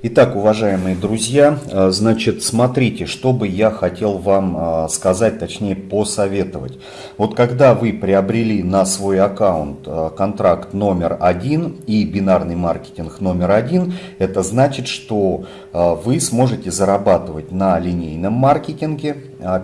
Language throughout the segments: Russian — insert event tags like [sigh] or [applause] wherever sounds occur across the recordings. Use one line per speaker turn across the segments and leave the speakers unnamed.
Итак, уважаемые друзья, э, значит, смотрите, что бы я хотел вам э, сказать, точнее посоветовать. Вот когда вы приобрели на свой аккаунт э, контракт номер один и бинарный маркетинг номер один, это значит, что вы сможете зарабатывать на линейном маркетинге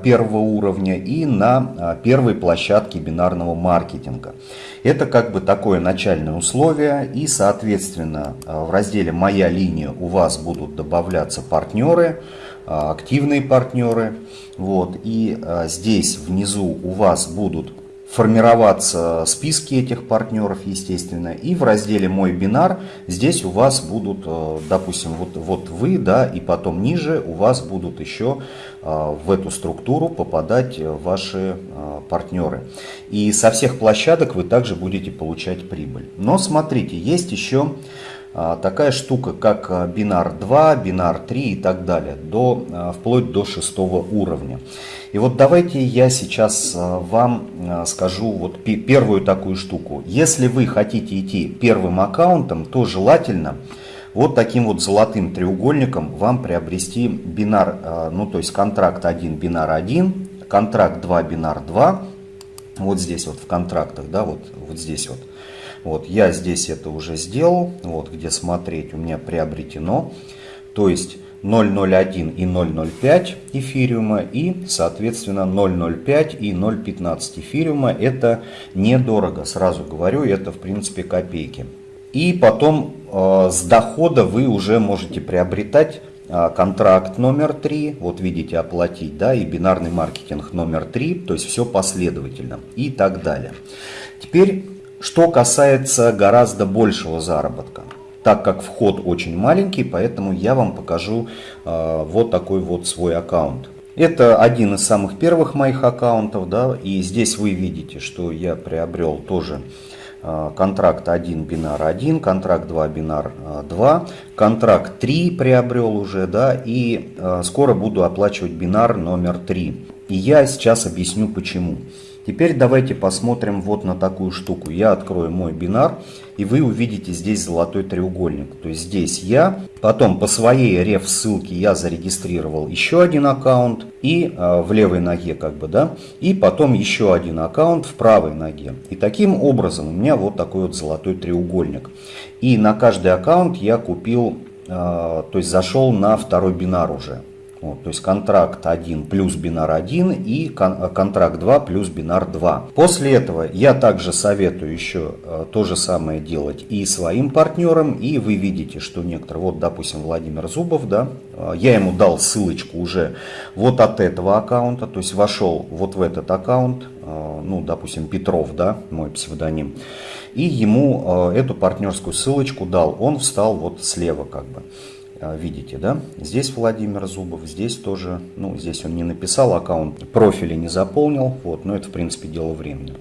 первого уровня и на первой площадке бинарного маркетинга. Это как бы такое начальное условие и, соответственно, в разделе «Моя линия» у вас будут добавляться партнеры, а, активные партнеры. Вот, и а, здесь внизу у вас будут формироваться списки этих партнеров, естественно. И в разделе «Мой бинар» здесь у вас будут, а, допустим, вот, вот вы, да, и потом ниже у вас будут еще в эту структуру попадать ваши партнеры. И со всех площадок вы также будете получать прибыль. Но смотрите, есть еще такая штука, как бинар 2, бинар 3 и так далее, до, вплоть до шестого уровня. И вот давайте я сейчас вам скажу вот первую такую штуку. Если вы хотите идти первым аккаунтом, то желательно вот таким вот золотым треугольником вам приобрести бинар, ну то есть контракт 1, бинар 1, контракт 2, бинар 2, вот здесь вот в контрактах, да, вот, вот здесь вот. Вот, я здесь это уже сделал, вот где смотреть у меня приобретено. То есть 0.01 и 0.05 эфириума и, соответственно, 0.05 и 0.15 эфириума. Это недорого, сразу говорю, это в принципе копейки. И потом э, с дохода вы уже можете приобретать э, контракт номер 3, вот видите, оплатить, да, и бинарный маркетинг номер 3, то есть все последовательно и так далее. Теперь что касается гораздо большего заработка, так как вход очень маленький, поэтому я вам покажу э, вот такой вот свой аккаунт. Это один из самых первых моих аккаунтов, да, и здесь вы видите, что я приобрел тоже э, контракт 1 бинар 1, контракт 2 бинар 2, контракт 3 приобрел уже, да, и э, скоро буду оплачивать бинар номер 3. И я сейчас объясню почему. Теперь давайте посмотрим вот на такую штуку. Я открою мой бинар, и вы увидите здесь золотой треугольник. То есть здесь я, потом по своей реф ссылке я зарегистрировал еще один аккаунт, и э, в левой ноге как бы, да, и потом еще один аккаунт в правой ноге. И таким образом у меня вот такой вот золотой треугольник. И на каждый аккаунт я купил, э, то есть зашел на второй бинар уже. Вот, то есть контракт 1 плюс бинар 1 и кон контракт 2 плюс бинар 2. После этого я также советую еще э, то же самое делать и своим партнерам. И вы видите, что некоторые, вот допустим Владимир Зубов, да, э, я ему дал ссылочку уже вот от этого аккаунта, то есть вошел вот в этот аккаунт, э, ну допустим Петров, да, мой псевдоним. И ему эту партнерскую ссылочку дал, он встал вот слева как бы. А, видите, да? Здесь Владимир Зубов, здесь тоже, ну, здесь он не написал аккаунт, профили не заполнил, вот, но это, в принципе, дело времени.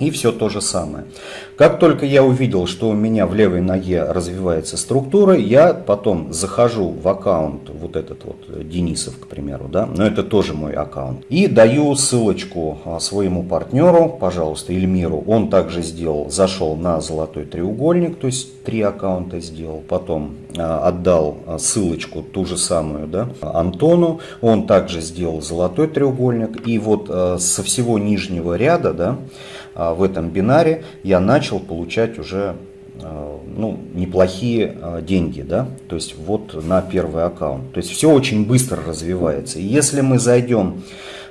И все то же самое. Как только я увидел, что у меня в левой ноге развивается структура, я потом захожу в аккаунт, вот этот вот э, Денисов, к примеру, да, но это тоже мой аккаунт, и даю ссылочку а, своему партнеру, пожалуйста, Эльмиру. Он также сделал, зашел на золотой треугольник, то есть три аккаунта сделал, потом а, отдал а, ссылочку ту же самую, да, Антону. Он также сделал золотой треугольник, и вот со всего нижнего ряда, да, в этом бинаре я начал получать уже э, ну, неплохие э, деньги, да, то есть вот на первый аккаунт. То есть все очень быстро развивается. И если мы зайдем,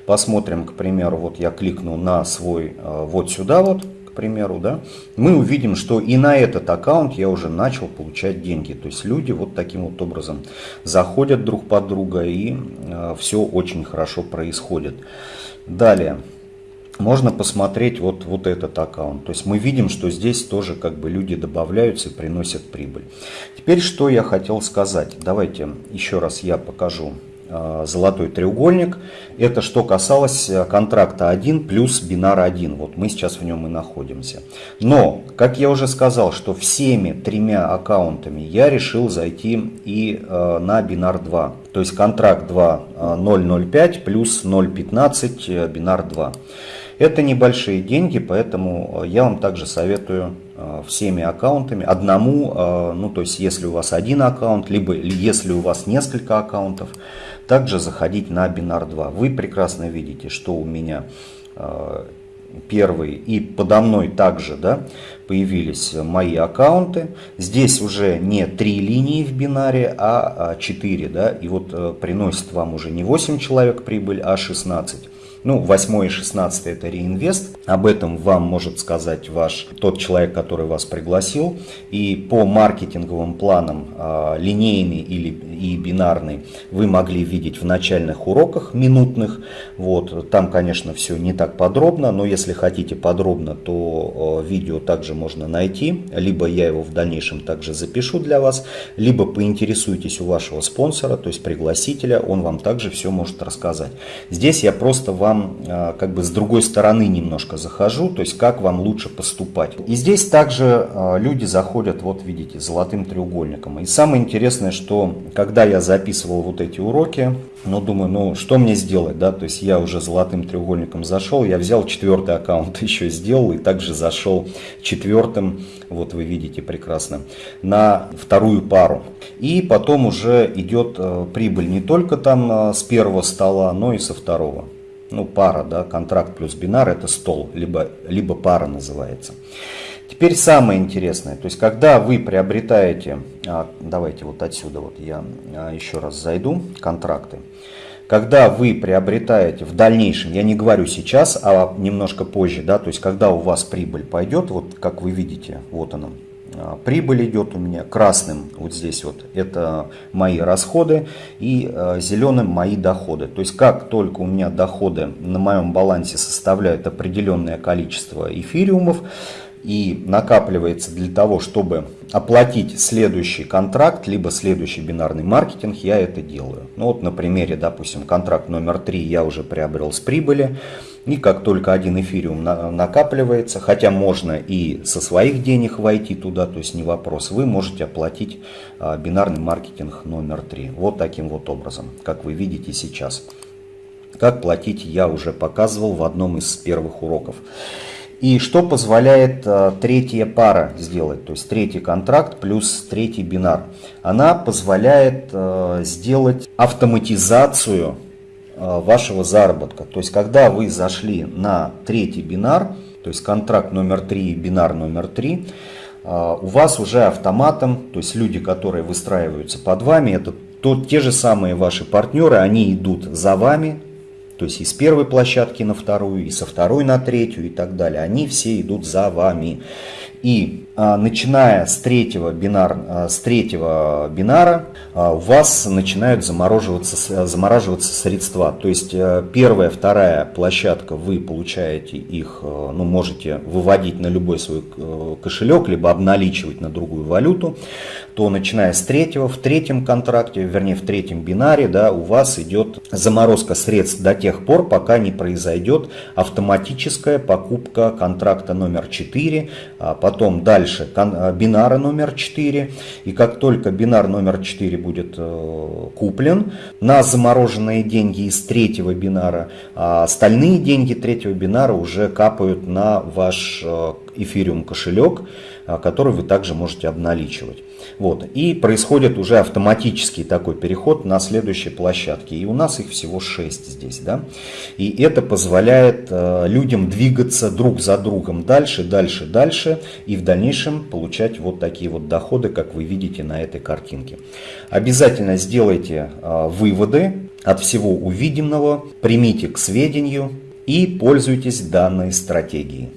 посмотрим, к примеру, вот я кликну на свой, вот сюда вот, к примеру, да, мы увидим, что и на этот аккаунт я уже начал получать деньги. То есть люди вот таким вот образом заходят друг под друга и все очень хорошо происходит. Далее можно посмотреть вот, вот этот аккаунт. То есть мы видим, что здесь тоже как бы люди добавляются и приносят прибыль. Теперь что я хотел сказать. Давайте еще раз я покажу э, золотой треугольник. Это что касалось э, контракта 1 плюс бинар 1. Вот мы сейчас в нем и находимся. Но, как я уже сказал, что всеми тремя аккаунтами я решил зайти и э, на бинар 2. То есть контракт 2 005 плюс 015 бинар 2. Это небольшие деньги, поэтому я вам также советую всеми аккаунтами, одному, ну то есть если у вас один аккаунт, либо если у вас несколько аккаунтов, также заходить на Binar 2. Вы прекрасно видите, что у меня первый и подо мной также да, появились мои аккаунты. Здесь уже не три линии в бинаре, а 4. Да, и вот э, приносит вам уже не 8 человек прибыль, а 16. Ну, 8 и 16 это реинвест. Об этом вам может сказать ваш тот человек, который вас пригласил. И по маркетинговым планам а, линейный или и бинарный вы могли видеть в начальных уроках минутных. Вот, там, конечно, все не так подробно, но если хотите подробно, то а, видео также можно найти. Либо я его в дальнейшем также запишу для вас, либо поинтересуйтесь у вашего спонсора, то есть пригласителя, он вам также все может рассказать. Здесь я просто вам а, как бы с другой стороны немножко захожу, то есть как вам лучше поступать. И здесь также а, люди заходят, вот видите, золотым треугольником. И самое интересное, что когда я записывал вот эти уроки, ну думаю, ну что мне сделать, да, то есть я уже золотым треугольником зашел, я взял четвертый аккаунт [laughs] еще сделал и также зашел четвертым, вот вы видите прекрасно, на вторую пару. И потом уже идет э, прибыль не только там э, с первого стола, но и со второго ну, пара, да, контракт плюс бинар это стол, либо, либо пара называется. Теперь самое интересное, то есть когда вы приобретаете, а, давайте вот отсюда вот я а, еще раз зайду, контракты. Когда вы приобретаете в дальнейшем, я не говорю сейчас, а немножко позже, да, то есть когда у вас прибыль пойдет, вот как вы видите, вот она, прибыль идет у меня красным, вот здесь вот, это мои расходы, и а, зеленым мои доходы. То есть как только у меня доходы на моем балансе составляют определенное количество эфириумов, и накапливается для того, чтобы оплатить следующий контракт, либо следующий бинарный маркетинг, я это делаю. Ну вот на примере, допустим, контракт номер 3 я уже приобрел с прибыли, и как только один эфириум накапливается, хотя можно и со своих денег войти туда, то есть не вопрос, вы можете оплатить а, бинарный маркетинг номер 3. Вот таким вот образом, как вы видите сейчас. Как платить я уже показывал в одном из первых уроков. И что позволяет а, третья пара сделать, то есть третий контракт плюс третий бинар. Она позволяет а, сделать автоматизацию Э, вашего заработка. То есть, когда вы зашли на третий бинар, то есть контракт номер 3 бинар номер 3, э, у вас уже автоматом, то есть люди, которые выстраиваются под вами, это то, те же самые ваши партнеры, они идут за вами, то есть из первой площадки на вторую, и со второй на третью и так далее. Они все идут за вами. И начиная с третьего, бинар, а, с третьего бинара а, у вас начинают замораживаться, замораживаться средства. То есть первая, вторая площадка вы получаете их, ну можете выводить на любой свой кошелек, либо обналичивать на другую валюту. То начиная с третьего, в третьем контракте, вернее в третьем бинаре, да, у вас идет заморозка средств до тех пор, пока не произойдет автоматическая покупка контракта номер 4, а потом дальше э, бинара номер 4. И как только бинар номер 4 будет э, куплен на замороженные деньги из третьего бинара, а остальные деньги третьего бинара уже капают на ваш э, эфириум кошелек, который вы также можете обналичивать. Вот. И происходит уже автоматический такой переход на следующие площадки. И у нас их всего 6 здесь. Да? И это позволяет э, людям двигаться друг за другом дальше, дальше, дальше. И в дальнейшем получать вот такие вот доходы, как вы видите на этой картинке. Обязательно сделайте э, выводы от всего увиденного, примите к сведению и пользуйтесь данной стратегией.